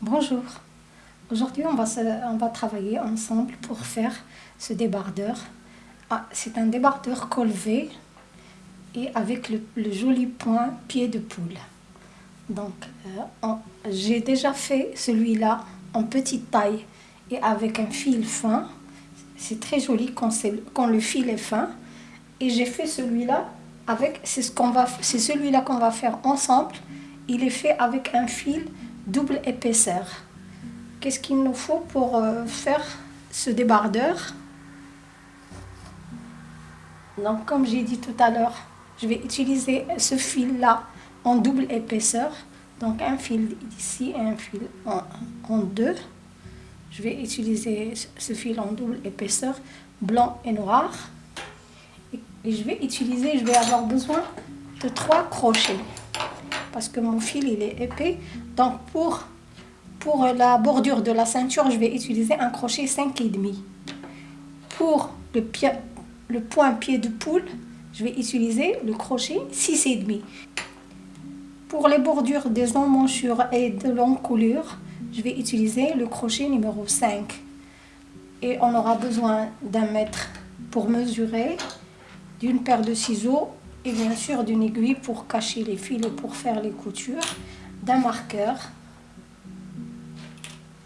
Bonjour. Aujourd'hui, on va, on va travailler ensemble pour faire ce débardeur. Ah, c'est un débardeur colvé et avec le, joli point pied de poule. Donc, euh, j'ai déjà fait celui-là en petite taille et avec un fil fin. C'est très joli quand, quand le fil est fin. Et j'ai fait celui-là avec, c'est ce c'est celui-là qu'on va faire ensemble. Il est fait avec un fil double épaisseur. Qu'est-ce qu'il nous faut pour euh, faire ce débardeur? Donc, comme j'ai dit tout à l'heure, je vais utiliser ce fil-là en double épaisseur. Donc, un fil ici et un fil en, en deux. Je vais utiliser ce fil en double épaisseur, blanc et noir. Et je vais utiliser, je vais avoir besoin de trois crochets parce que mon fil il est épais. Donc pour, la bordure de la ceinture, je vais utiliser un crochet 5,5. Pour le, pied, le point pied de poule, je vais utiliser le crochet 6,5. Pour les bordures des emmanchures et de l'encoulure, je vais utiliser le crochet numéro 5. Et on aura besoin d'un mètre pour mesurer, d'une paire de ciseaux et bien sûr d'une aiguille pour cacher les fils et pour faire les coutures, marqueur.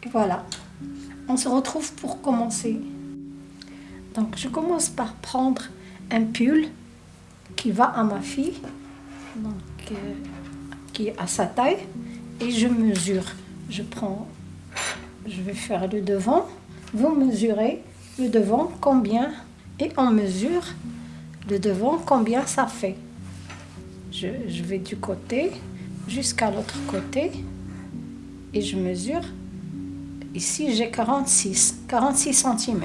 Et voilà, on se retrouve pour commencer. Donc je commence par prendre un pull qui va à ma fille, donc, euh, qui est à sa taille, et je mesure. Je prends, je vais faire le devant, vous mesurez le devant combien et on mesure le devant, combien ça fait. Je, vais du côté jusqu'à l'autre côté et je mesure. Ici, j'ai 46, 46 cm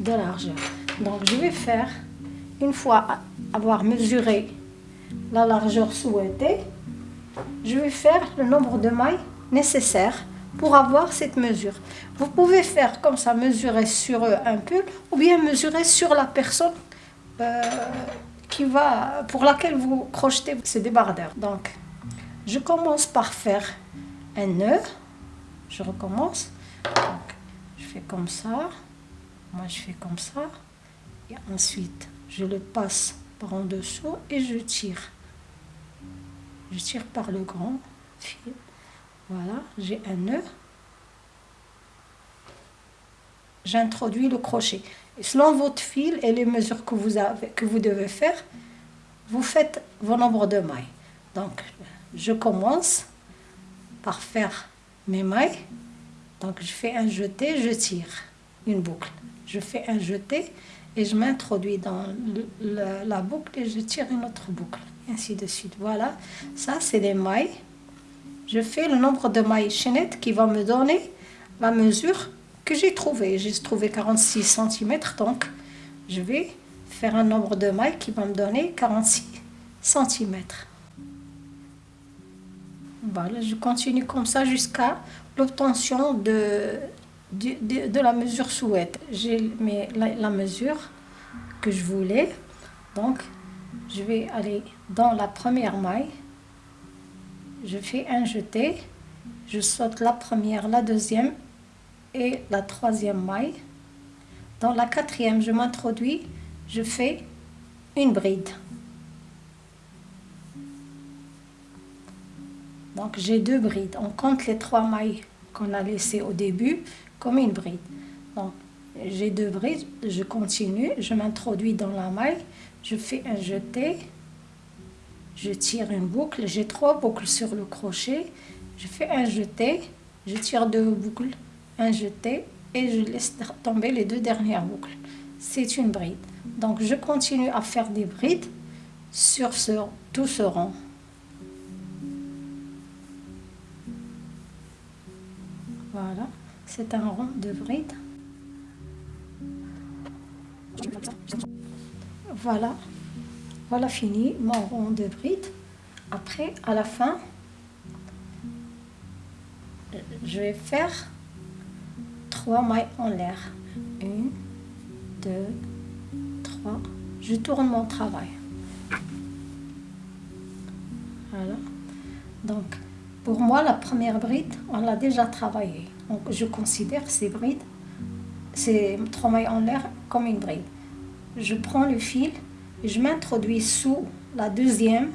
de largeur. Donc, je vais faire, une fois avoir mesuré la largeur souhaitée, je vais faire le nombre de mailles nécessaires pour avoir cette mesure. Vous pouvez faire comme ça, mesurer sur un pull ou bien mesurer sur la personne euh, qui va, pour laquelle vous crochetez ce débardeur. Donc, je commence par faire un nœud. Je recommence. Je fais comme ça. Moi, je fais comme ça. Et ensuite, je le passe par en dessous et je tire. Je tire par le grand fil. Voilà, j'ai un nœud. J'introduis le crochet selon votre fil et les mesures que vous, avez, que vous devez faire, vous faites vos nombres de mailles. Donc, je commence par faire mes mailles. Donc, je fais un jeté, je tire une boucle. Je fais un jeté et je m'introduis dans la boucle et je tire une autre boucle. ainsi de suite. Voilà, ça c'est des mailles. Je fais le nombre de mailles chaînettes qui va me donner la mesure que j'ai trouvé. J'ai trouvé 46 cm, donc je vais faire un nombre de mailles qui va me donner 46 cm. Voilà, je continue comme ça jusqu'à l'obtention de, de, de, la mesure souhaite. J'ai la, la mesure que je voulais, donc je vais aller dans la première maille, je fais un jeté, je saute la première, la deuxième et la troisième maille. Dans la quatrième, je m'introduis, je fais une bride. Donc j'ai deux brides. On compte les trois mailles qu'on a laissées au début comme une bride. Donc j'ai deux brides, je continue, je m'introduis dans la maille, je fais un jeté, je tire une boucle, j'ai trois boucles sur le crochet, je fais un jeté, je tire deux boucles, un jeté et je laisse tomber les deux dernières boucles. C'est une bride. Donc je continue à faire des brides sur tout ce rond. Voilà, c'est un rond de bride. Voilà, voilà fini mon rond de bride. Après, à la fin, je vais faire trois mailles en l'air. Une, deux, trois. Je tourne mon travail. Voilà. Donc, Pour moi, la première bride, on l'a déjà travaillée. Donc, je considère ces brides, ces trois mailles en l'air, comme une bride. Je prends le fil et je m'introduis sous la deuxième.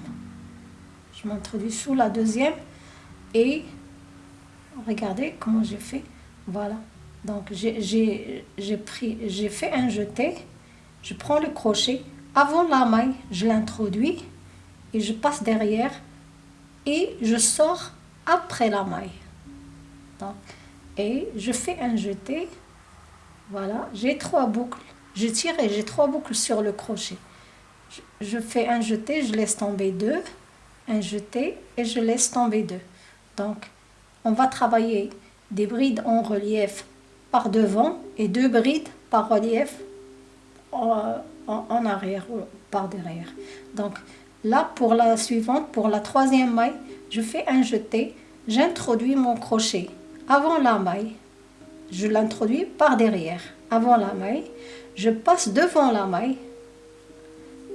Je m'introduis sous la deuxième et regardez comment j'ai fait. Voilà. Donc, j'ai j'ai fait un jeté. Je prends le crochet. Avant la maille, je l'introduis et je passe derrière et je sors après la maille. Et je fais un jeté. Voilà, j'ai trois boucles. Je tire et j'ai trois boucles sur le crochet. Je, fais un jeté, je laisse tomber deux. Un jeté et je laisse tomber deux. Donc, on va travailler des brides en relief par devant et deux brides par relief en, en, arrière ou par derrière. Donc, là, pour la suivante, pour la troisième maille, je fais un jeté, j'introduis mon crochet avant la maille, je l'introduis par derrière, avant la maille, je passe devant la maille,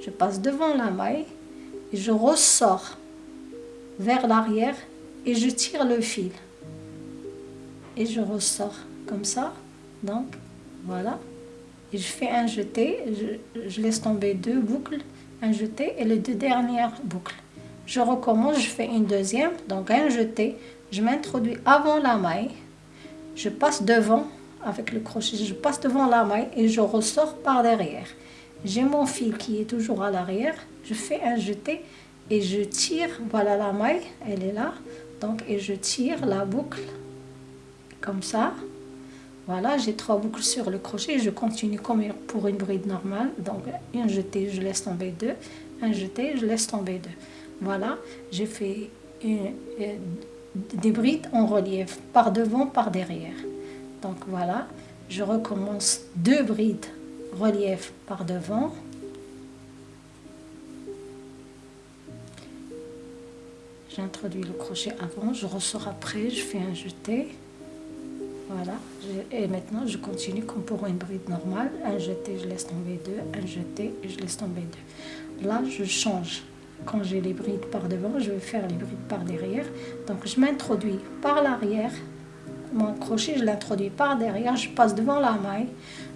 je passe devant la maille, et je ressors vers l'arrière et je tire le fil. Et je ressors comme ça, donc voilà. Et je fais un jeté, je, je laisse tomber deux boucles, un jeté et les deux dernières boucles. Je recommence, je fais une deuxième, donc un jeté, je m'introduis avant la maille, je passe devant avec le crochet, je passe devant la maille et je ressors par derrière. J'ai mon fil qui est toujours à l'arrière, je fais un jeté et je tire, voilà la maille, elle est là, donc et je tire la boucle comme ça. Voilà, j'ai trois boucles sur le crochet, je continue comme pour une bride normale, donc un jeté, je laisse tomber deux, un jeté, je laisse tomber deux. Voilà, j'ai fait des brides en relief, par devant, par derrière. Donc voilà, je recommence deux brides relief par devant. J'introduis le crochet avant, je ressors après, je fais un jeté. Voilà, et maintenant je continue comme pour une bride normale. Un jeté, je laisse tomber deux, un jeté, et je laisse tomber deux. Là, je change quand j'ai les brides par devant, je vais faire les brides par derrière. Donc je m'introduis par l'arrière, mon crochet je l'introduis par derrière, je passe devant la maille,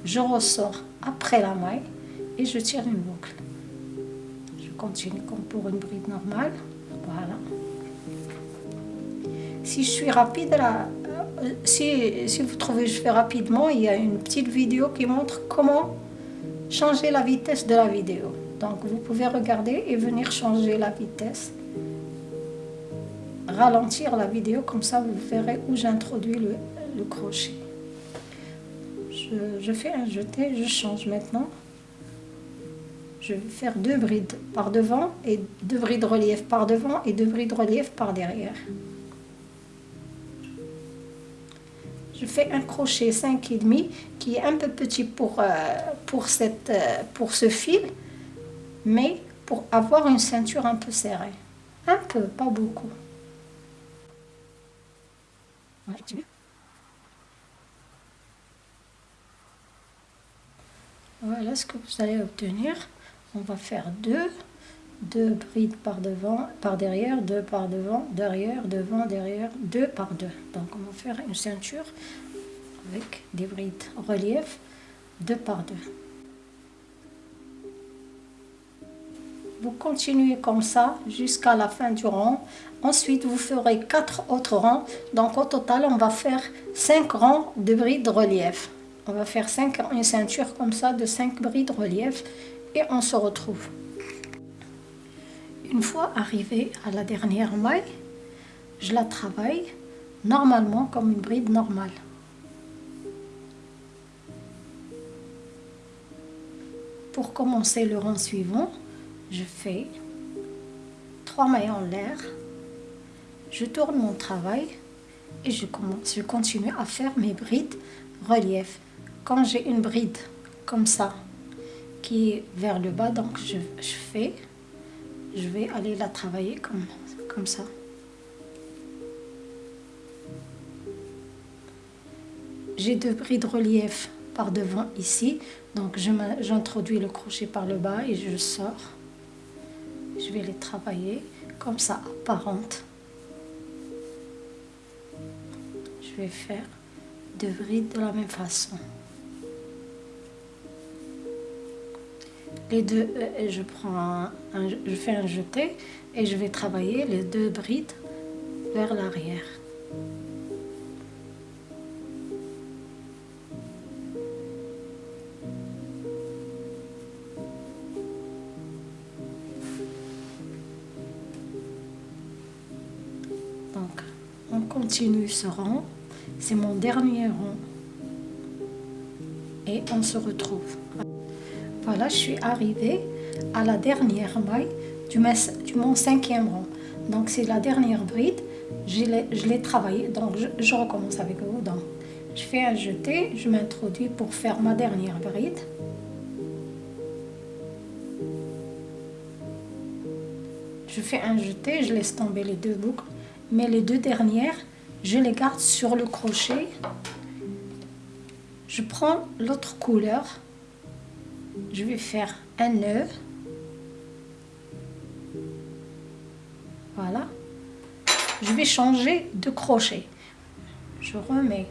je ressors après la maille et je tire une boucle. Je continue comme pour une bride normale, voilà. Si je suis rapide, là, euh, si, si vous trouvez que je fais rapidement, il y a une petite vidéo qui montre comment changer la vitesse de la vidéo. Donc vous pouvez regarder et venir changer la vitesse. Ralentir la vidéo, comme ça vous verrez où j'introduis le, crochet. Je, fais un jeté, je change maintenant. Je vais faire deux brides par devant et deux brides relief par devant et deux brides relief par derrière. je fais un crochet 5,5 qui est un peu petit pour, euh, euh, pour ce fil mais pour avoir une ceinture un peu serrée. Un peu, pas beaucoup. Voilà ce que vous allez obtenir. On va faire deux, deux brides par devant, par derrière, deux par devant, derrière, devant, derrière, deux par deux. Donc on va faire une ceinture avec des brides relief, deux par deux. Vous continuez comme ça jusqu'à la fin du rang. Ensuite, vous ferez quatre autres rangs. Donc, au total, on va faire 5 rangs de brides relief. On va faire cinq, une ceinture comme ça de 5 brides relief et on se retrouve. Une fois arrivé à la dernière maille, je la travaille normalement comme une bride normale. Pour commencer le rang suivant, je fais trois mailles en l'air, je tourne mon travail et je, commence, je continue à faire mes brides relief. Quand j'ai une bride comme ça qui est vers le bas, donc je, fais, je vais aller la travailler comme, comme ça. J'ai deux brides relief par devant ici, donc j'introduis le crochet par le bas et je sors je vais les travailler comme ça, apparente. je vais faire deux brides de la même façon. Les deux, euh, je prends je fais un jeté et je vais travailler les deux brides vers l'arrière. Ce rang. C'est mon dernier rang. Et on se retrouve. Voilà, je suis arrivée à la dernière maille du, mon cinquième rang. Donc, c'est la dernière bride. Je l'ai travaillé. Donc, je, je, recommence avec vous. Donc, je fais un jeté. Je m'introduis pour faire ma dernière bride. Je fais un jeté. Je laisse tomber les deux boucles mais les deux dernières, je les garde sur le crochet. Je prends l'autre couleur, je vais faire un nœud. Voilà. Je vais changer de crochet. Je remets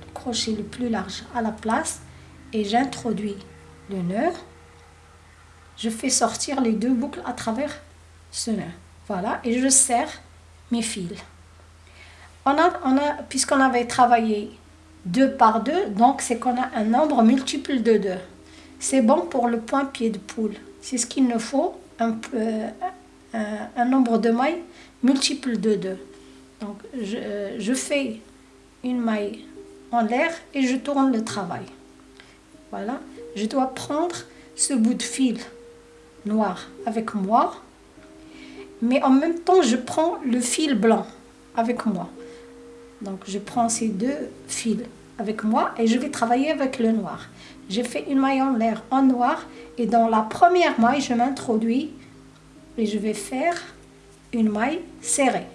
le crochet le plus large à la place et j'introduis le nœud. Je fais sortir les deux boucles à travers ce nœud. Voilà, et je serre mes fils. On a, on a, Puisqu'on avait travaillé deux par deux, donc c'est qu'on a un nombre multiple de deux. C'est bon pour le point pied de poule. C'est ce qu'il nous faut, un, un, nombre de mailles multiple de deux. Donc je, je fais une maille en l'air et je tourne le travail. Voilà, je dois prendre ce bout de fil noir avec moi mais en même temps, je prends le fil blanc avec moi. Donc, je prends ces deux fils avec moi et je vais travailler avec le noir. J'ai fait une maille en l'air en noir et dans la première maille, je m'introduis et je vais faire une maille serrée.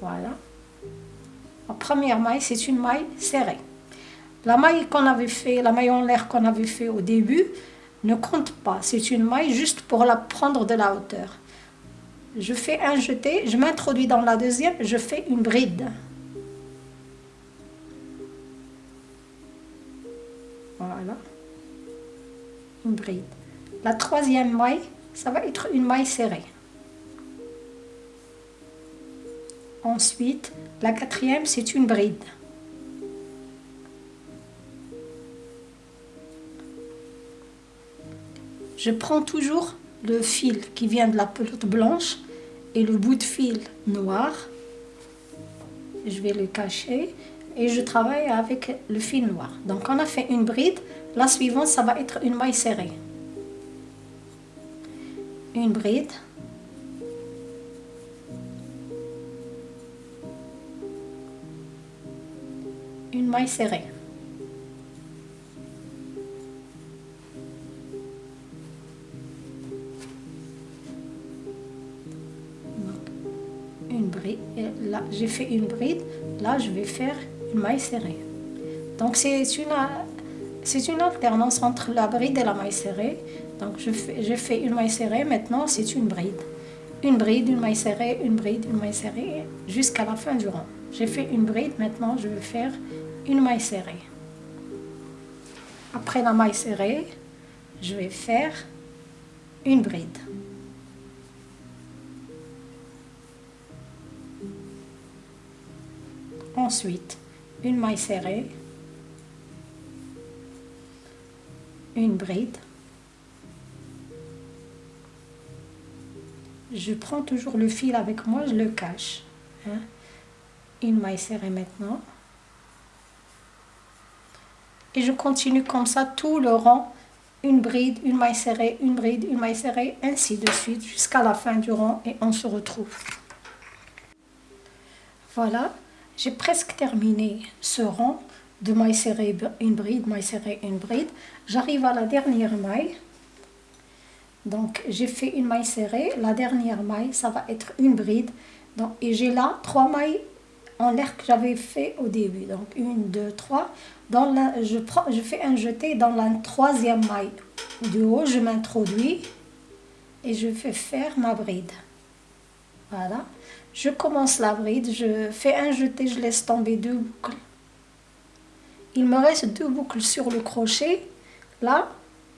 Voilà. La première maille, c'est une maille serrée. La maille qu'on avait fait, la maille en l'air qu'on avait fait au début, ne compte pas. C'est une maille juste pour la prendre de la hauteur je fais un jeté, je m'introduis dans la deuxième, je fais une bride. Voilà. Une bride. La troisième maille, ça va être une maille serrée. Ensuite, la quatrième, c'est une bride. Je prends toujours le fil qui vient de la pelote blanche et le bout de fil noir. Je vais le cacher et je travaille avec le fil noir. Donc on a fait une bride. La suivante, ça va être une maille serrée. Une bride. Une maille serrée. J'ai fait une bride, là je vais faire une maille serrée. Donc c'est une, une alternance entre la bride et la maille serrée. Donc je fais, je fais une maille serrée, maintenant c'est une bride. Une bride, une maille serrée, une bride, une maille serrée, jusqu'à la fin du rang. J'ai fait une bride, maintenant je vais faire une maille serrée. Après la maille serrée, je vais faire une bride. Une maille serrée, une bride. Je prends toujours le fil avec moi, je le cache. Hein. Une maille serrée maintenant. Et je continue comme ça tout le rang. Une bride, une maille serrée, une bride, une maille serrée, ainsi de suite jusqu'à la fin du rang et on se retrouve. Voilà, j'ai presque terminé ce rang de maille serrée, une bride, maille serrée, une bride. J'arrive à la dernière maille. Donc, j'ai fait une maille serrée. La dernière maille, ça va être une bride. Donc, et j'ai là trois mailles en l'air que j'avais fait au début. Donc, une, deux, trois. Dans la, je, prends, je fais un jeté dans la troisième maille du haut. Je m'introduis et je fais faire ma bride. Voilà. Je commence la bride, je fais un jeté, je laisse tomber deux boucles. Il me reste deux boucles sur le crochet. Là,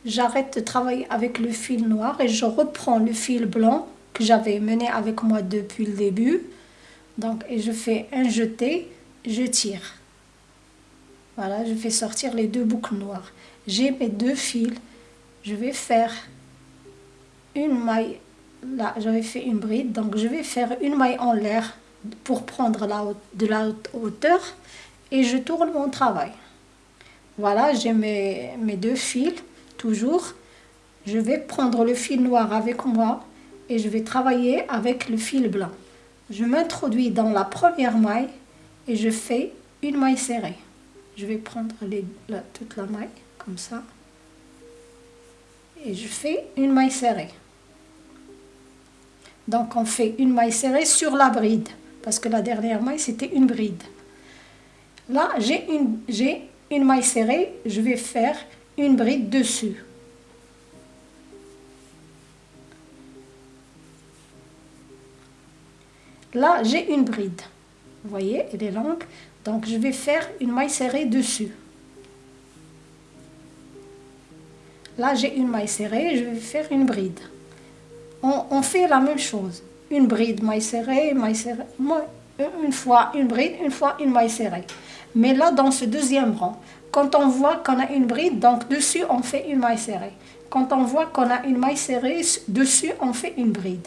j'arrête de travailler avec le fil noir et je reprends le fil blanc que j'avais mené avec moi depuis le début. Donc, et je fais un jeté, je tire. Voilà, je fais sortir les deux boucles noires. J'ai mes deux fils. Je vais faire une maille. Là, j'avais fait une bride, donc je vais faire une maille en l'air pour prendre la, de la hauteur et je tourne mon travail. Voilà, j'ai mes, mes deux fils, toujours. Je vais prendre le fil noir avec moi et je vais travailler avec le fil blanc. Je m'introduis dans la première maille et je fais une maille serrée. Je vais prendre toute la maille comme ça et je fais une maille serrée. Donc on fait une maille serrée sur la bride parce que la dernière maille c'était une bride. Là j'ai une, une maille serrée, je vais faire une bride dessus. Là, j'ai une bride. Vous voyez, elle est longue. Donc, je vais faire une maille serrée dessus. Là, j'ai une maille serrée, je vais faire une bride. On, fait la même chose. Une bride, maille serrée, maille serrée. Une fois une bride, une fois une maille serrée. Mais là, dans ce deuxième rang, quand on voit qu'on a une bride, donc dessus, on fait une maille serrée. Quand on voit qu'on a une maille serrée, dessus, on fait une bride.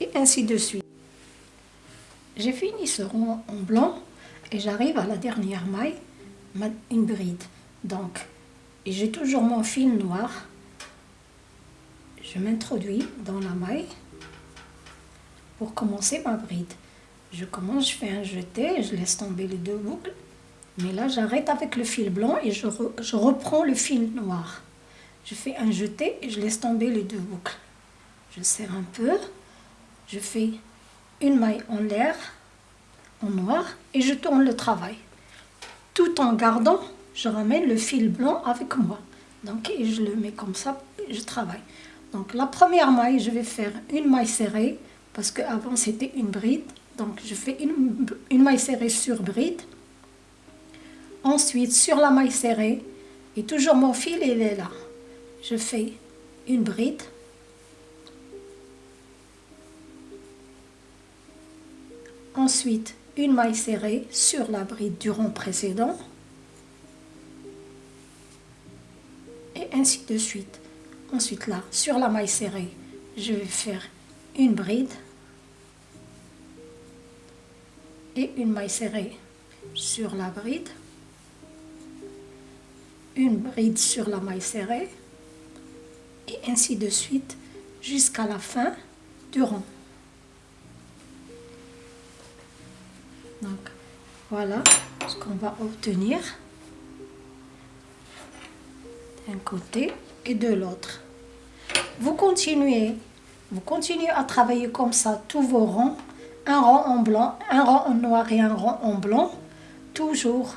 Et ainsi de suite. J'ai fini ce rond en blanc et j'arrive à la dernière maille, une bride. Donc, j'ai toujours mon fil noir. Je m'introduis dans la maille pour commencer ma bride. Je commence, je fais un jeté, je laisse tomber les deux boucles. Mais là, j'arrête avec le fil blanc et je, reprends le fil noir. Je fais un jeté et je laisse tomber les deux boucles. Je serre un peu. Je fais une maille en l'air, en noir, et je tourne le travail. Tout en gardant, je ramène le fil blanc avec moi. Donc, je le mets comme ça, je travaille. Donc, la première maille, je vais faire une maille serrée, parce qu'avant c'était une bride. Donc, je fais une, maille serrée sur bride. Ensuite, sur la maille serrée, et toujours mon fil, il est là. Je fais une bride. Ensuite, une maille serrée sur la bride du rond précédent. Et ainsi de suite. Ensuite là, sur la maille serrée, je vais faire une bride. Et une maille serrée sur la bride. Une bride sur la maille serrée. Et ainsi de suite jusqu'à la fin du rond. Donc, voilà ce qu'on va obtenir d'un côté de l'autre. Vous continuez, vous continuez à travailler comme ça tous vos rangs, un rang en blanc, un rang en noir et un rang en blanc, toujours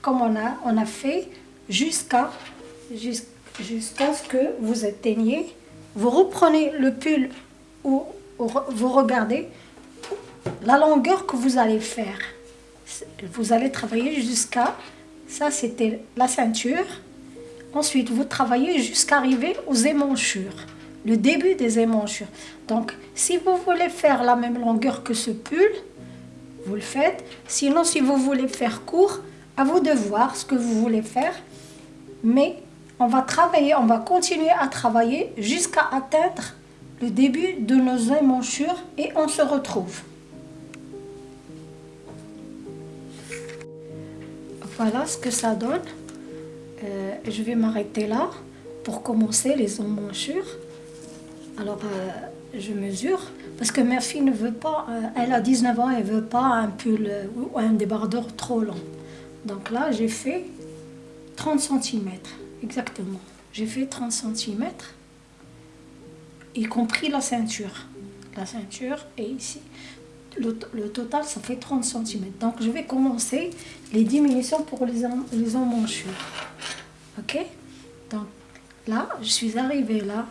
comme on a, on a fait jusqu'à jusqu'à ce que vous atteigniez. Vous reprenez le pull ou vous regardez la longueur que vous allez faire, vous allez travailler jusqu'à, ça c'était la ceinture. Ensuite, vous travaillez jusqu'à arriver aux émanchures, le début des émanchures. Donc, si vous voulez faire la même longueur que ce pull, vous le faites. Sinon, si vous voulez faire court, à vous de voir ce que vous voulez faire. Mais on va travailler, on va continuer à travailler jusqu'à atteindre le début de nos émanchures et on se retrouve. Voilà ce que ça donne. Euh, je vais m'arrêter là pour commencer les emmanchures. Alors, euh, je mesure, parce que ma fille ne veut pas, euh, elle a 19 ans, elle veut pas un pull ou un débardeur trop long. Donc là, j'ai fait 30 cm, exactement. J'ai fait 30 cm, y compris la ceinture. La ceinture est ici le, total, ça fait 30 cm. Donc, je vais commencer les diminutions pour les, les emmanchures. Ok? Donc, là, je suis arrivée là.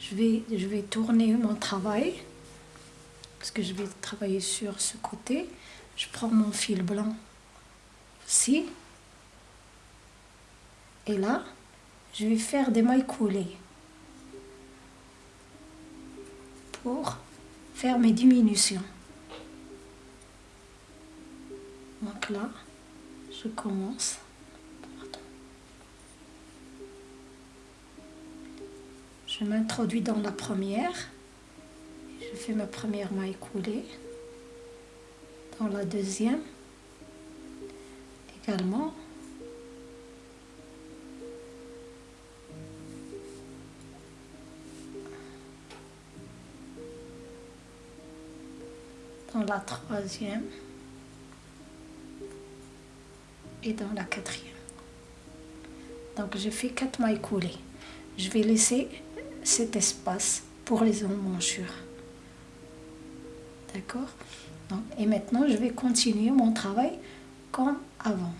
Je je vais, je vais tourner mon travail parce que je vais travailler sur ce côté. Je prends mon fil blanc ici et là, je vais faire des mailles coulées pour faire mes diminutions. Donc là, je commence. Je m'introduis dans la première. Je fais ma première maille coulée. Dans la deuxième, également. La troisième et dans la quatrième. Donc je fais quatre mailles coulées. Je vais laisser cet espace pour les emmanchures. D'accord? Et maintenant, je vais continuer mon travail comme avant.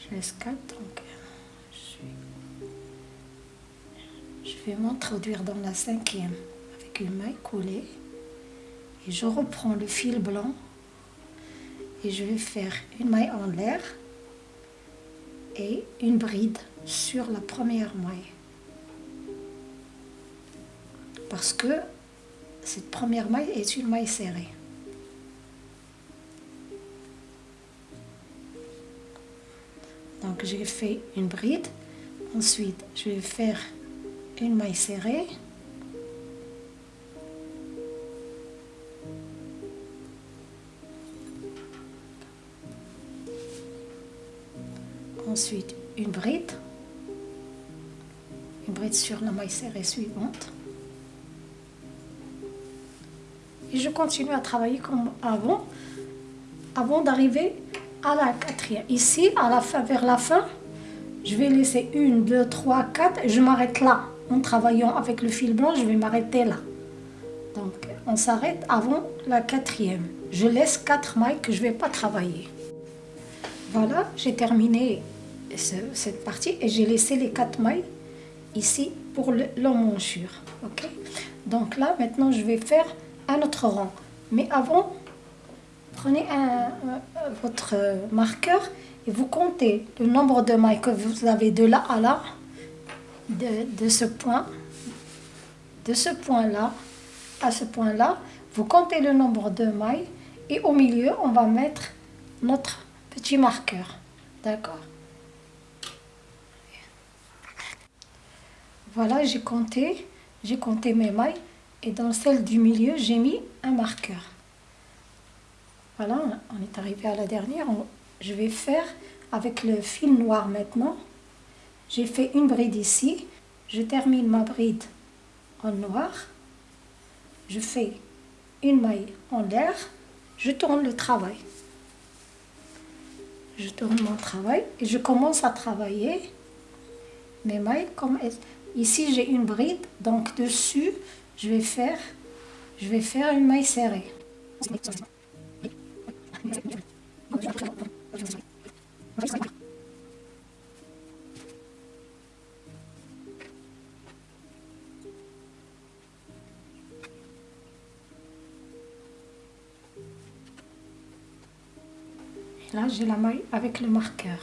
Je laisse 4, donc je vais m'introduire dans la cinquième avec une maille coulée. Je reprends le fil blanc et je vais faire une maille en l'air et une bride sur la première maille. Parce que cette première maille est une maille serrée. Donc j'ai fait une bride. Ensuite, je vais faire une maille serrée. Ensuite, une bride. Une bride sur la maille serrée suivante. Et je continue à travailler comme avant, avant d'arriver à la quatrième. Ici, à la fin, vers la fin, je vais laisser une, deux, trois, quatre, et je m'arrête là. En travaillant avec le fil blanc, je vais m'arrêter là. Donc, on s'arrête avant la quatrième. Je laisse quatre mailles que je ne vais pas travailler. Voilà, j'ai terminé cette partie et j'ai laissé les quatre mailles ici pour l'emmanchure. ok? Donc là, maintenant, je vais faire un autre rang. Mais avant, prenez un, votre marqueur et vous comptez le nombre de mailles que vous avez de là à là, de, ce point, de ce point-là à ce point-là. Vous comptez le nombre de mailles et au milieu, on va mettre notre petit marqueur. D'accord? Voilà, j'ai compté, j'ai compté mes mailles et dans celle du milieu, j'ai mis un marqueur. Voilà, on est arrivé à la dernière. Je vais faire avec le fil noir maintenant. J'ai fait une bride ici. Je termine ma bride en noir. Je fais une maille en l'air. Je tourne le travail. Je tourne mon travail et je commence à travailler mes mailles comme ici j'ai une bride donc dessus je vais faire, je vais faire une maille serrée. là, j'ai la maille avec le marqueur.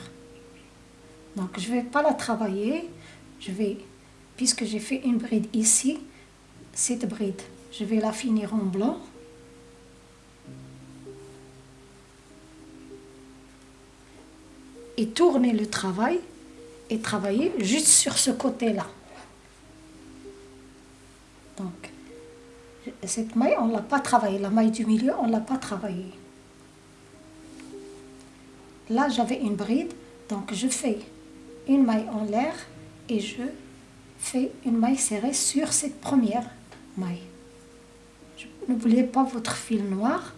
Donc, je ne vais pas la travailler. Je vais, puisque j'ai fait une bride ici, cette bride, je vais la finir en blanc. Et tourner le travail et travailler juste sur ce côté-là. Donc, cette maille, on ne l'a pas travaillée. La maille du milieu, on ne l'a pas travaillée. Là, j'avais une bride, donc je fais une maille en l'air et je fais une maille serrée sur cette première maille. N'oubliez pas votre fil noir.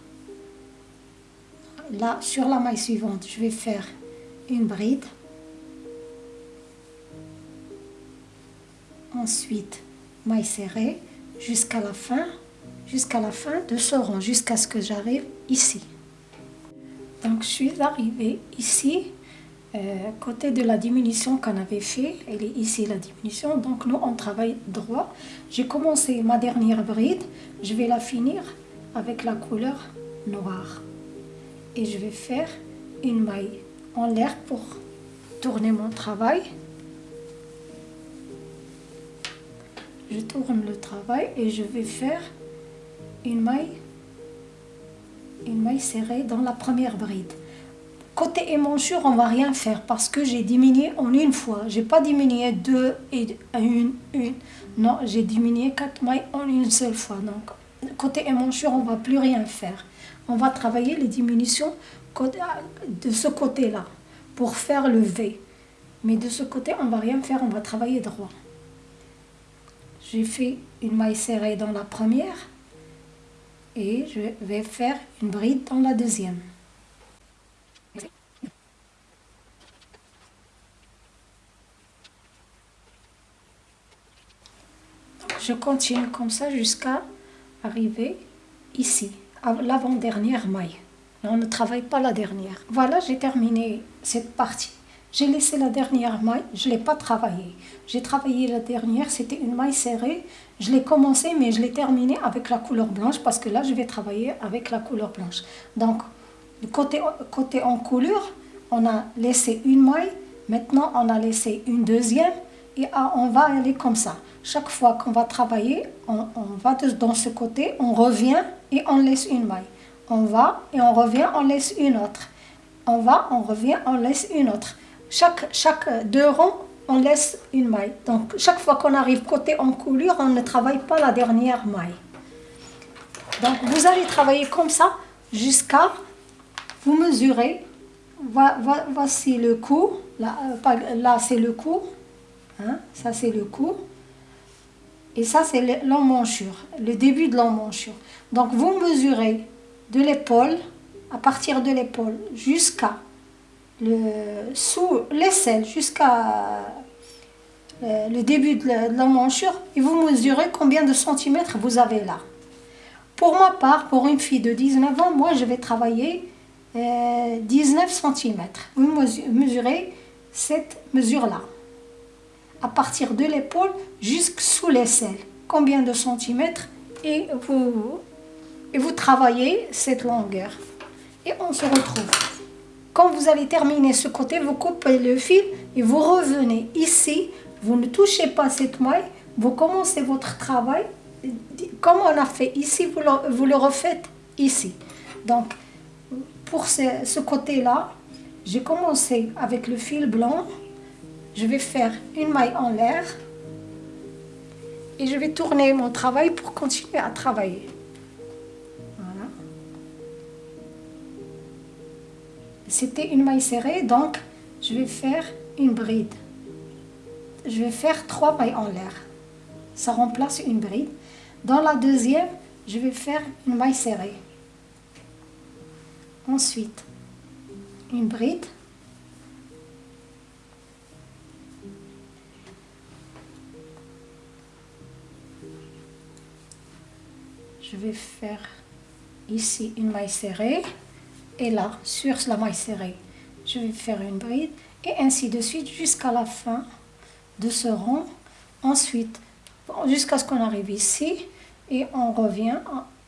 Là, sur la maille suivante, je vais faire une bride. Ensuite, maille serrée jusqu'à la fin, jusqu'à la fin de ce rang, jusqu'à ce que j'arrive ici. Donc, je suis arrivée ici. Euh, côté de la diminution qu'on avait fait, elle est ici la diminution, donc nous on travaille droit. J'ai commencé ma dernière bride, je vais la finir avec la couleur noire. Et je vais faire une maille en l'air pour tourner mon travail. Je tourne le travail et je vais faire une maille, une maille serrée dans la première bride. Côté émanchure, on va rien faire parce que j'ai diminué en une fois. J'ai pas diminué deux et une, une. Non, j'ai diminué quatre mailles en une seule fois. Donc, côté émanchure, on va plus rien faire. On va travailler les diminutions de ce côté-là pour faire le V. Mais de ce côté, on va rien faire, on va travailler droit. J'ai fait une maille serrée dans la première et je vais faire une bride dans la deuxième. Je continue comme ça jusqu'à arriver ici, à l'avant-dernière maille. On ne travaille pas la dernière. Voilà, j'ai terminé cette partie. J'ai laissé la dernière maille, je ne l'ai pas travaillée. J'ai travaillé la dernière, c'était une maille serrée. Je l'ai commencé, mais je l'ai terminée avec la couleur blanche parce que là, je vais travailler avec la couleur blanche. Donc, côté, côté en couleur, on a laissé une maille. Maintenant, on a laissé une deuxième et ah, on va aller comme ça. Chaque fois qu'on va travailler, on, va dans ce côté, on revient et on laisse une maille. On va et on revient, on laisse une autre. On va, on revient, on laisse une autre. Chaque, chaque deux rangs, on laisse une maille. Donc, chaque fois qu'on arrive côté en coulure, on ne travaille pas la dernière maille. Donc, vous allez travailler comme ça jusqu'à vous mesurer. Voici le cou. Là, euh, là c'est le cou. Hein? Ça, c'est le cou. Et ça, c'est l'emmanchure, le début de l'emmanchure. Donc, vous mesurez de l'épaule, à partir de l'épaule, jusqu'à le sous l'aisselle, jusqu'à euh, le début de l'emmanchure, et vous mesurez combien de centimètres vous avez là. Pour ma part, pour une fille de 19 ans, moi, je vais travailler 19 euh, centimètres. Vous mesurez cette mesure-là à partir de l'épaule jusqu'sous l'aisselle. Combien de centimètres et vous, et travaillez cette longueur. Et on se retrouve. Quand vous allez terminer ce côté, vous coupez le fil et vous revenez ici. Vous ne touchez pas cette maille. Vous commencez votre travail. Comme on a fait ici, vous le, refaites ici. Donc, pour ce, ce côté-là, j'ai commencé avec le fil blanc je vais faire une maille en l'air et je vais tourner mon travail pour continuer à travailler. C'était une maille serrée, donc je vais faire une bride. Je vais faire trois mailles en l'air. Ça remplace une bride. Dans la deuxième, je vais faire une maille serrée. Ensuite, une bride. Je vais faire ici une maille serrée et là sur la maille serrée je vais faire une bride et ainsi de suite jusqu'à la fin de ce rang ensuite jusqu'à ce qu'on arrive ici et on revient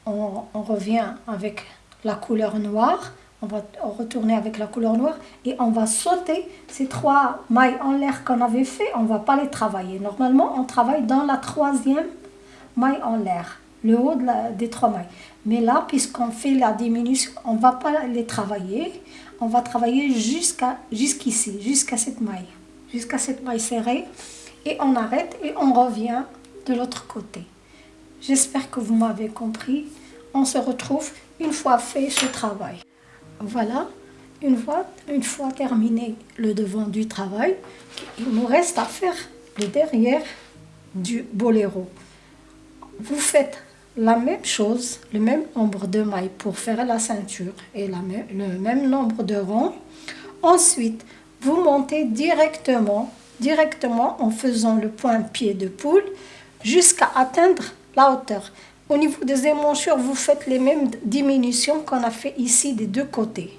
on, revient avec la couleur noire. On va retourner avec la couleur noire et on va sauter ces trois mailles en l'air qu'on avait fait. On va pas les travailler. Normalement on travaille dans la troisième maille en l'air le haut des trois mailles. Mais là, puisqu'on fait la diminution, on ne va pas les travailler. On va travailler jusqu'à jusqu'ici, jusqu'à cette maille. Jusqu'à cette maille serrée. Et on arrête et on revient de l'autre côté. J'espère que vous m'avez compris. On se retrouve une fois fait ce travail. Voilà, une fois, une fois terminé le devant du travail, il nous reste à faire le derrière du boléro. Vous faites la même chose, le même nombre de mailles pour faire la ceinture et la le même nombre de ronds. Ensuite, vous montez directement, directement en faisant le point pied de poule jusqu'à atteindre la hauteur. Au niveau des émanchures, vous faites les mêmes diminutions qu'on a fait ici des deux côtés.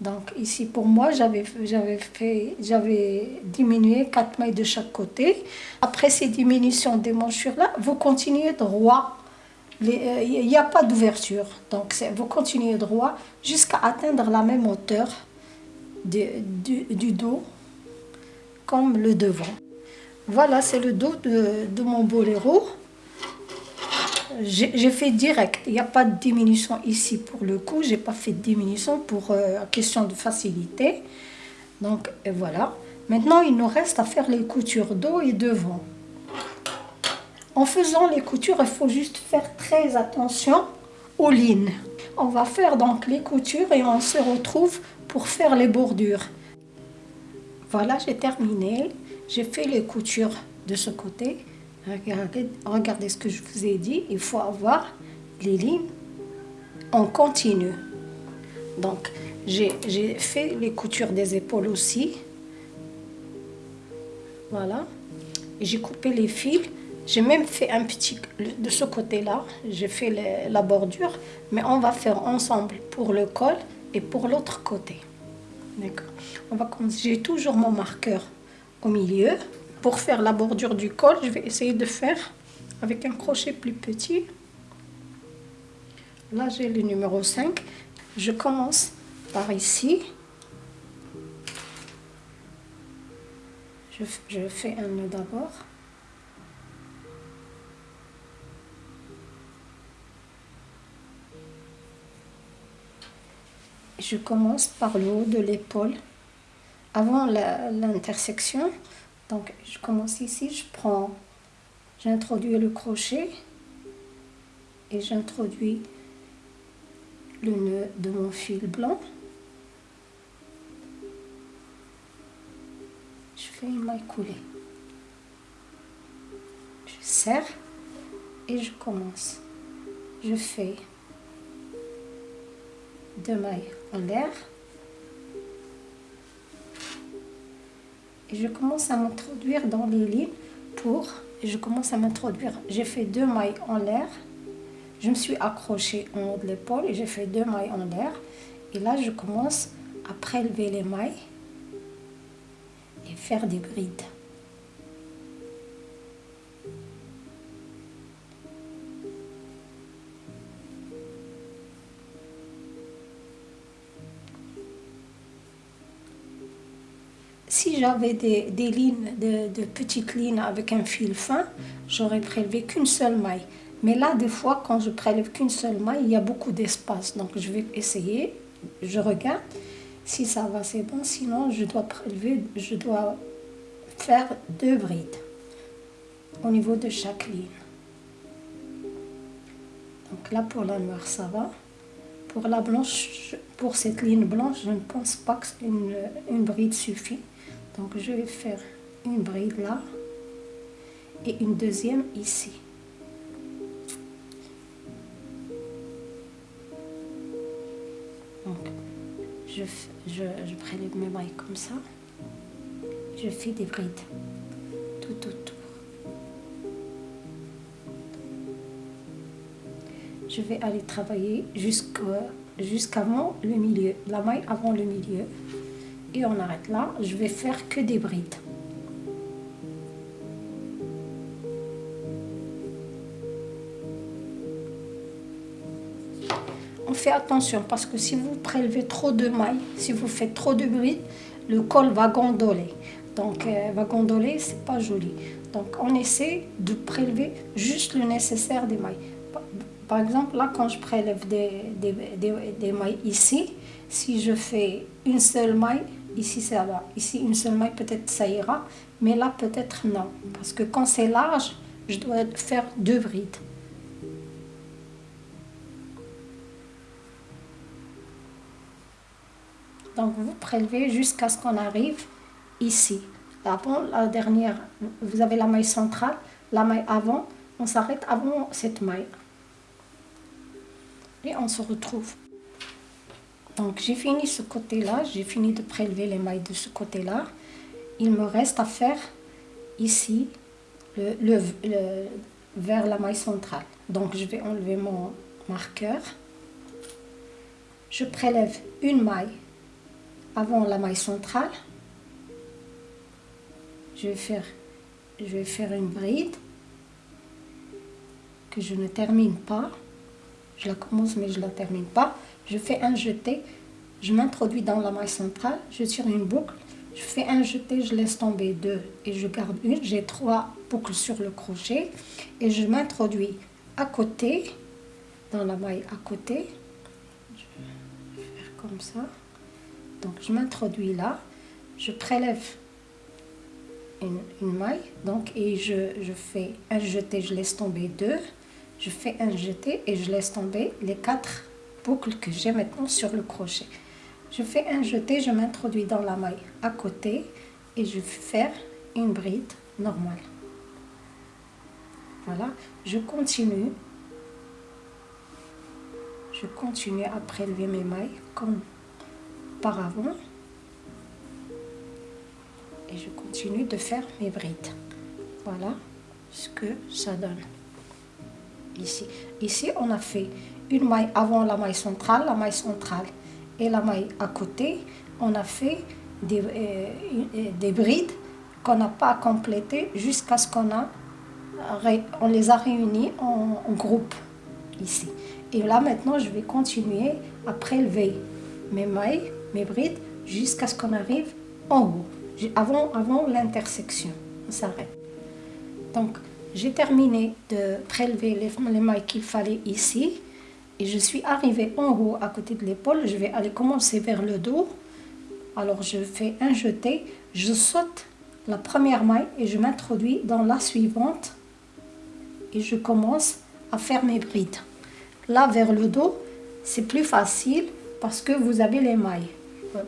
Donc ici pour moi, j'avais fait, j'avais diminué 4 mailles de chaque côté. Après ces diminutions des manchures là, vous continuez droit. Euh, il n'y a pas d'ouverture. Donc vous continuez droit jusqu'à atteindre la même hauteur du, du, dos comme le devant. Voilà, c'est le dos de, de mon boléro j'ai fait direct. Il n'y a pas de diminution ici pour le coup. J'ai pas fait de diminution pour euh, question de facilité. Donc voilà. Maintenant, il nous reste à faire les coutures dos et devant. En faisant les coutures, il faut juste faire très attention aux lignes. On va faire donc les coutures et on se retrouve pour faire les bordures. Voilà, j'ai terminé. J'ai fait les coutures de ce côté. Regardez, ce que je vous ai dit, il faut avoir les lignes en continu. Donc, j'ai fait les coutures des épaules aussi. Voilà. J'ai coupé les fils. J'ai même fait un petit... De ce côté-là, j'ai fait la bordure. Mais on va faire ensemble pour le col et pour l'autre côté. D'accord. J'ai toujours mon marqueur au milieu. Pour faire la bordure du col, je vais essayer de faire avec un crochet plus petit. Là, j'ai le numéro 5. Je commence par ici. Je, je fais un nœud d'abord. Je commence par le haut de l'épaule avant l'intersection donc je commence ici, je prends, j'introduis le crochet et j'introduis le nœud de mon fil blanc. Je fais une maille coulée. Je serre et je commence. Je fais deux mailles en l'air. Et je commence à m'introduire dans les lignes pour, je commence à m'introduire, j'ai fait deux mailles en l'air, je me suis accrochée en haut de l'épaule et j'ai fait deux mailles en l'air, et là je commence à prélever les mailles et faire des brides. J'avais des, lignes, de, petites lignes avec un fil fin, j'aurais prélevé qu'une seule maille. Mais là, des fois, quand je prélève qu'une seule maille, il y a beaucoup d'espace. Donc, je vais essayer, je regarde. Si ça va, c'est bon. Sinon, je dois prélever, je dois faire deux brides au niveau de chaque ligne. Donc là, pour la noire, ça va. Pour la blanche, pour cette ligne blanche, je ne pense pas qu'une une bride suffit. Donc je vais faire une bride là et une deuxième ici. Donc je, je, je prélève mes mailles comme ça. Je fais des brides tout autour. Je vais aller travailler jusqu'avant le milieu, la maille avant le milieu et on arrête là. Je vais faire que des brides. On fait attention parce que si vous prélevez trop de mailles, si vous faites trop de brides, le col va gondoler. Donc, euh, va gondoler, c'est pas joli. Donc, on essaie de prélever juste le nécessaire des mailles. Par exemple, là, quand je prélève des, des, des mailles ici, si je fais une seule maille, Ici, ça va. Ici, une seule maille, peut-être ça ira. Mais là, peut-être non. Parce que quand c'est large, je dois faire deux brides. Donc, vous prélevez jusqu'à ce qu'on arrive ici. Avant, la dernière, vous avez la maille centrale, la maille avant. On s'arrête avant cette maille. Et on se retrouve. Donc j'ai fini ce côté-là, j'ai fini de prélever les mailles de ce côté-là. Il me reste à faire ici, le, vers la maille centrale. Donc je vais enlever mon marqueur. Je prélève une maille avant la maille centrale. Je vais faire, je vais faire une bride que je ne termine pas. Je la commence mais je ne la termine pas. Je fais un jeté, je m'introduis dans la maille centrale, je tire une boucle, je fais un jeté, je laisse tomber deux et je garde une. J'ai trois boucles sur le crochet et je m'introduis à côté, dans la maille à côté. Je vais faire comme ça. Donc je m'introduis là, je prélève une, maille donc et je, je, fais un jeté, je laisse tomber deux, je fais un jeté et je laisse tomber les quatre boucles que j'ai maintenant sur le crochet. Je fais un jeté, je m'introduis dans la maille à côté et je vais faire une bride normale. Voilà, je continue. Je continue à prélever mes mailles comme par avant. Et je continue de faire mes brides. Voilà ce que ça donne. Ici, ici on a fait une maille avant la maille centrale, la maille centrale et la maille à côté, on a fait des, euh, des brides qu'on n'a pas complétées jusqu'à ce qu'on a on les a réunis en, groupe ici. Et là maintenant je vais continuer à prélever mes mailles, mes brides jusqu'à ce qu'on arrive en haut, avant, avant l'intersection. On s'arrête. Donc j'ai terminé de prélever les, les mailles qu'il fallait ici et je suis arrivée en haut à côté de l'épaule, je vais aller commencer vers le dos. Alors je fais un jeté, je saute la première maille et je m'introduis dans la suivante et je commence à faire mes brides. Là vers le dos, c'est plus facile parce que vous avez les mailles.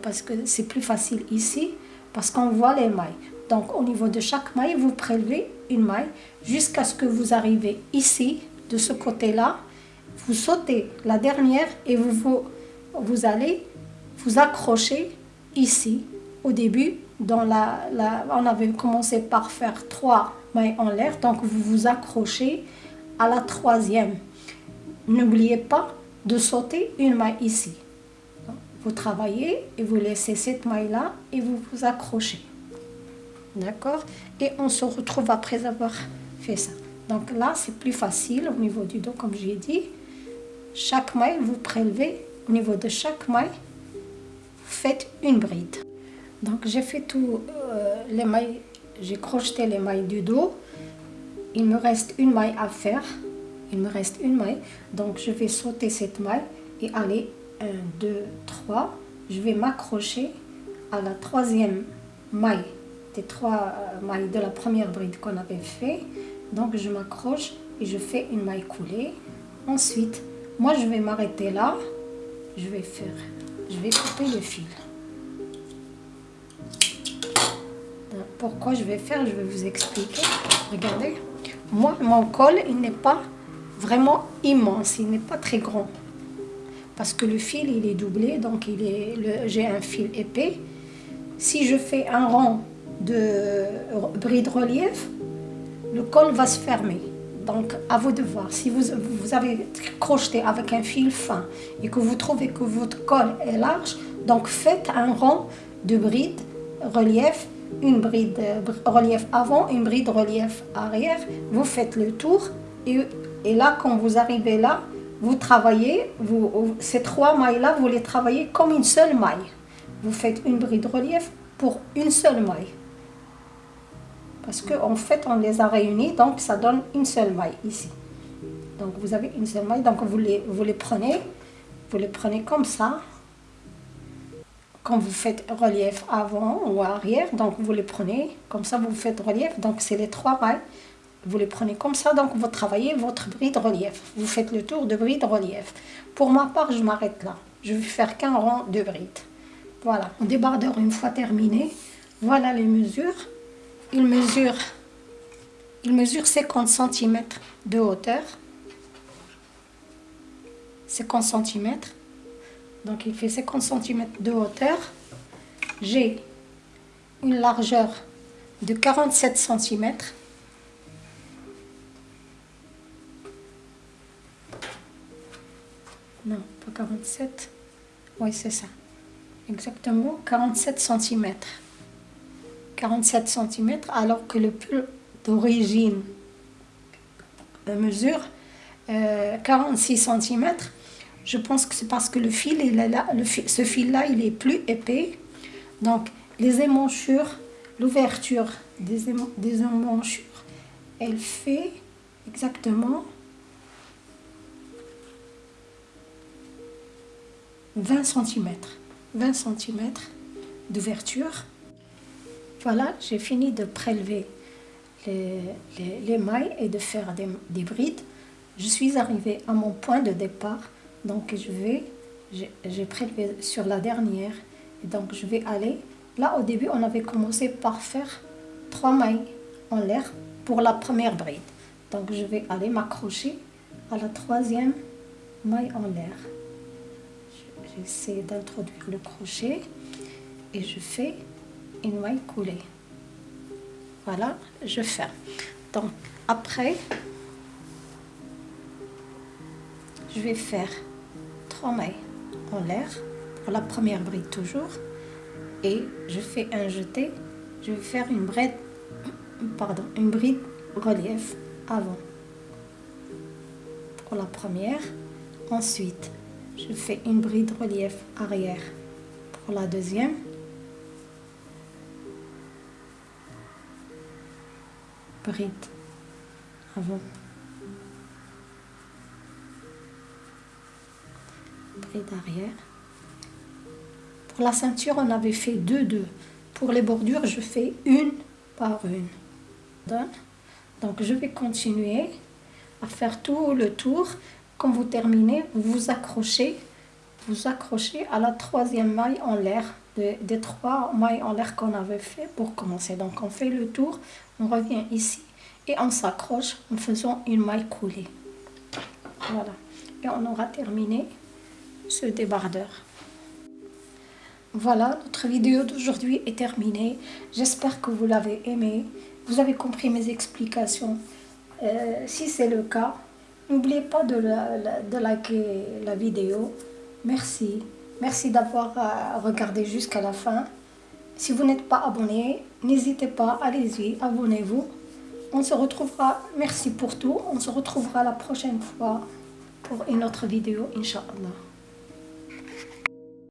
Parce que c'est plus facile ici parce qu'on voit les mailles. Donc au niveau de chaque maille, vous prélevez une maille jusqu'à ce que vous arrivez ici, de ce côté-là, vous sautez la dernière et vous, vous, allez vous accrocher ici au début. Dans la, la, on avait commencé par faire trois mailles en l'air, donc vous vous accrochez à la troisième. N'oubliez pas de sauter une maille ici. Vous travaillez et vous laissez cette maille-là et vous vous accrochez. D'accord? Et on se retrouve après avoir fait ça. Donc là, c'est plus facile au niveau du dos, comme j'ai dit. Chaque maille, vous prélevez au niveau de chaque maille, faites une bride. Donc j'ai fait tout euh, les mailles, j'ai crocheté les mailles du dos. Il me reste une maille à faire. Il me reste une maille. Donc je vais sauter cette maille et aller 1, 2, 3. Je vais m'accrocher à la troisième maille des trois euh, mailles de la première bride qu'on avait fait. Donc je m'accroche et je fais une maille coulée. Ensuite, moi, je vais m'arrêter là. Je vais faire, je vais couper le fil. Pourquoi je vais faire, je vais vous expliquer. Regardez, moi, mon col, il n'est pas vraiment immense, il n'est pas très grand. Parce que le fil, il est doublé, donc il est, j'ai un fil épais. Si je fais un rang de bride relief, le col va se fermer. Donc, à vous de voir. Si vous, vous avez crocheté avec un fil fin et que vous trouvez que votre col est large, donc faites un rang de bride relief, une bride euh, relief avant, une bride relief arrière. Vous faites le tour et, et là, quand vous arrivez là, vous travaillez, vous, ces trois mailles-là, vous les travaillez comme une seule maille. Vous faites une bride relief pour une seule maille. Parce qu'en en fait, on les a réunis, donc ça donne une seule maille ici. Donc vous avez une seule maille, donc vous les, vous les prenez, vous les prenez comme ça. Quand vous faites relief avant ou arrière, donc vous les prenez, comme ça vous faites relief, donc c'est les trois mailles. Vous les prenez comme ça, donc vous travaillez votre bride relief. Vous faites le tour de bride relief. Pour ma part, je m'arrête là. Je vais faire qu'un rang de bride. Voilà, mon débardeur une fois terminé. Voilà les mesures il mesure, il mesure 50 cm de hauteur. 50 cm. Donc il fait 50 cm de hauteur. J'ai une largeur de 47 cm. Non, pas 47. Oui, c'est ça. exactement 47 cm. 47 cm alors que le pull d'origine mesure 46 euh, cm. Je pense que c'est parce que le fil, il est là, le ce fil-là, il est plus épais. Donc, les émanchures, l'ouverture des, des émanchures, elle fait exactement 20 cm. 20 cm d'ouverture. Voilà, j'ai fini de prélever les, les, mailles et de faire des, des, brides. Je suis arrivée à mon point de départ, donc je vais, j'ai prélevé sur la dernière, et donc je vais aller. Là, au début, on avait commencé par faire trois mailles en l'air pour la première bride. Donc je vais aller m'accrocher à la troisième maille en l'air. J'essaie d'introduire le crochet et je fais une maille coulée. Voilà, je ferme. Donc après, je vais faire trois mailles en l'air pour la première bride toujours et je fais un jeté. Je vais faire une bride, pardon, une bride relief avant pour la première. Ensuite, je fais une bride relief arrière pour la deuxième. Bride avant. Bride arrière. Pour la ceinture, on avait fait deux, deux. Pour les bordures, je fais une par une. Donc, je vais continuer à faire tout le tour quand vous terminez, vous vous accrochez, vous accrochez à la troisième maille en l'air, des trois mailles en l'air qu'on avait fait pour commencer. Donc on fait le tour, on revient ici et on s'accroche en faisant une maille coulée. Voilà. Et on aura terminé ce débardeur. Voilà, notre vidéo d'aujourd'hui est terminée. J'espère que vous l'avez aimé. Vous avez compris mes explications. Euh, si c'est le cas, N'oubliez pas de, de, liker la vidéo. Merci. Merci d'avoir euh, regardé jusqu'à la fin. Si vous n'êtes pas abonné, n'hésitez pas, allez-y, abonnez-vous. On se retrouvera, merci pour tout, on se retrouvera la prochaine fois pour une autre vidéo, Inch'Allah.